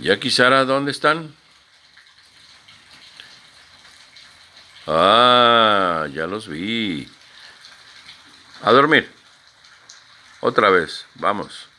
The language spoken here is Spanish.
Jackie Sara, ¿dónde están? Ah, ya los vi. A dormir. Otra vez, vamos.